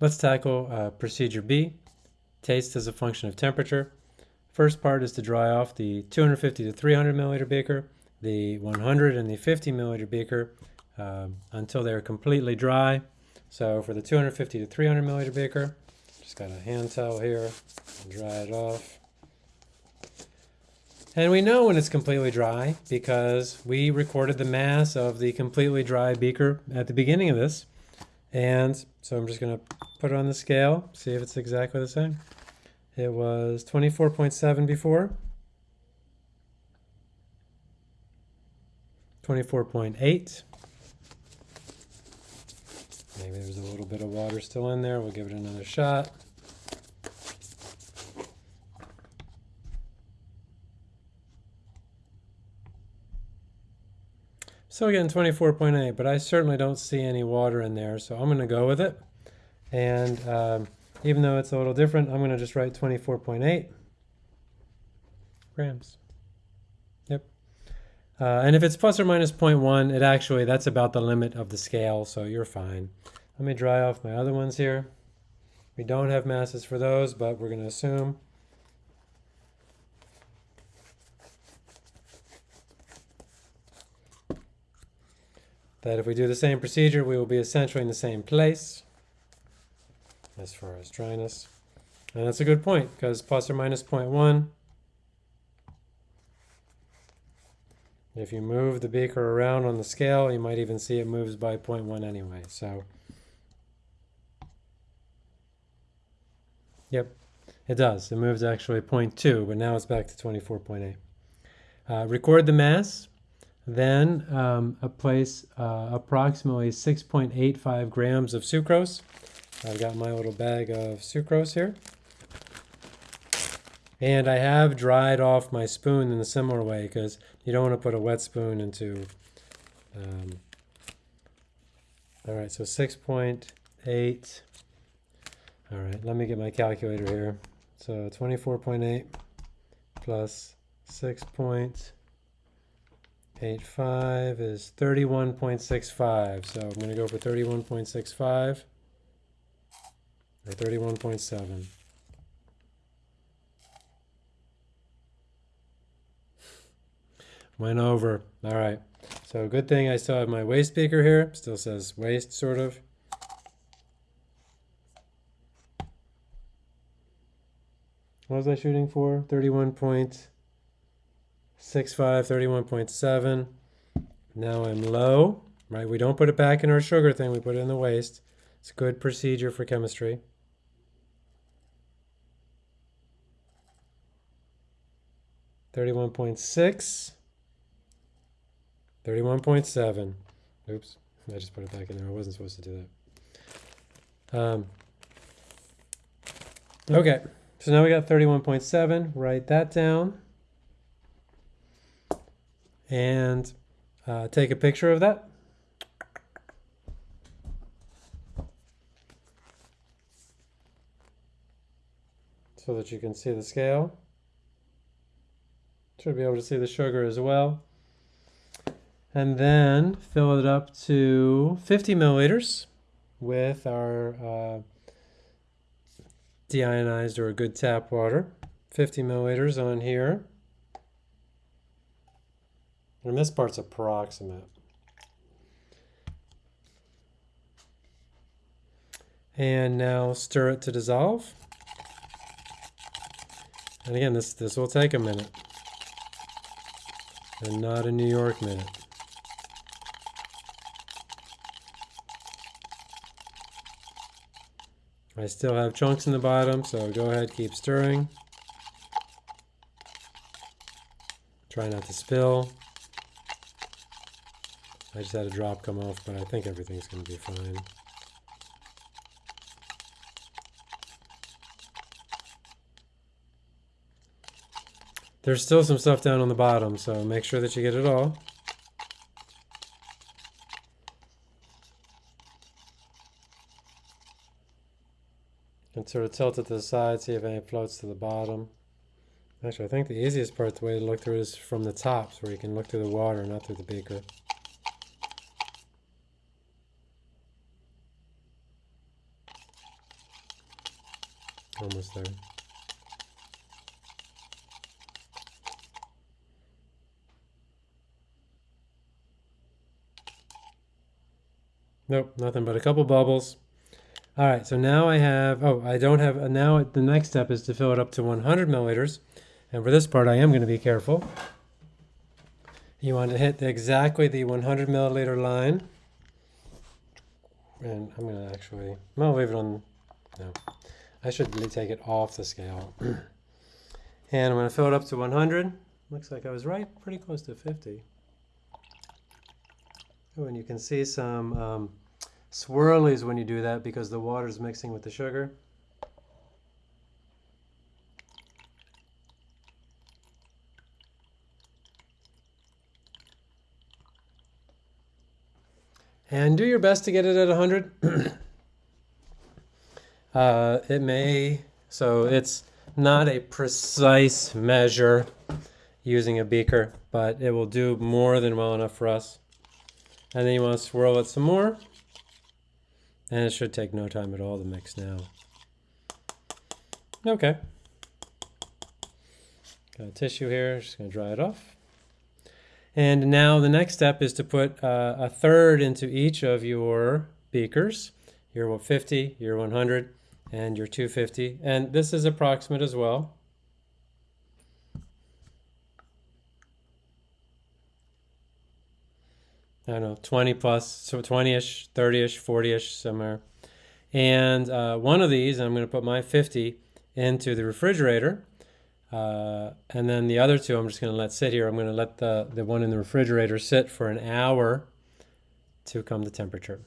Let's tackle uh, procedure B, taste as a function of temperature. First part is to dry off the 250 to 300 milliliter beaker, the 100 and the 50 milliliter beaker um, until they're completely dry. So for the 250 to 300 milliliter beaker, just got a hand towel here, dry it off. And we know when it's completely dry because we recorded the mass of the completely dry beaker at the beginning of this. And so I'm just going to put it on the scale, see if it's exactly the same. It was 24.7 before. 24.8. Maybe there's a little bit of water still in there. We'll give it another shot. So again, 24.8, but I certainly don't see any water in there, so I'm going to go with it. And um, even though it's a little different, I'm going to just write 24.8 grams. Yep. Uh, and if it's plus or minus 0.1, it actually, that's about the limit of the scale, so you're fine. Let me dry off my other ones here. We don't have masses for those, but we're going to assume that if we do the same procedure, we will be essentially in the same place as far as dryness. And that's a good point, because plus or minus 0.1, if you move the beaker around on the scale, you might even see it moves by 0.1 anyway. So, yep, it does. It moves actually 0.2, but now it's back to 24.8. Uh, record the mass. Then um, a place uh, approximately 6.85 grams of sucrose. I've got my little bag of sucrose here. And I have dried off my spoon in a similar way because you don't want to put a wet spoon into... Um, all right, so 6.8. All right, let me get my calculator here. So 24.8 plus 6. 0.85 is 31.65. So I'm going to go for 31.65 or 31.7. Went over. All right. So good thing I still have my waste beaker here. Still says waste, sort of. What was I shooting for? 31 point. 6.5, 31.7. Now I'm low, right? We don't put it back in our sugar thing, we put it in the waste. It's a good procedure for chemistry. Thirty-one point six. Thirty-one point seven. Oops, I just put it back in there. I wasn't supposed to do that. Um, okay, so now we got thirty-one point seven. Write that down and uh, take a picture of that. So that you can see the scale. Should be able to see the sugar as well. And then fill it up to 50 milliliters with our uh, deionized or good tap water. 50 milliliters on here. And this part's approximate. And now stir it to dissolve. And again, this, this will take a minute. And not a New York minute. I still have chunks in the bottom, so go ahead, keep stirring. Try not to spill. I just had a drop come off, but I think everything's going to be fine. There's still some stuff down on the bottom, so make sure that you get it all. And sort of tilt it to the side, see if any floats to the bottom. Actually, I think the easiest part, the way to look through is from the tops, where you can look through the water, not through the beaker. Almost there. Nope, nothing but a couple bubbles. All right, so now I have, oh, I don't have, uh, now the next step is to fill it up to 100 milliliters. And for this part, I am going to be careful. You want to hit exactly the 100 milliliter line. And I'm going to actually, I'm leave it on, no. I should take it off the scale. and I'm going to fill it up to 100. Looks like I was right, pretty close to 50. Oh, and you can see some um, swirlies when you do that because the water is mixing with the sugar. And do your best to get it at 100. uh, it may, so it's not a precise measure using a beaker, but it will do more than well enough for us. And then you want to swirl it some more. And it should take no time at all to mix now. Okay. Got a tissue here, just going to dry it off. And now the next step is to put uh, a third into each of your beakers. Your 50, your 100, and your 250. And this is approximate as well. I don't know, 20 plus, so 20-ish, 30-ish, 40-ish, somewhere. And uh, one of these, I'm going to put my 50 into the refrigerator. Uh, and then the other two, I'm just going to let sit here. I'm going to let the, the one in the refrigerator sit for an hour to come to temperature.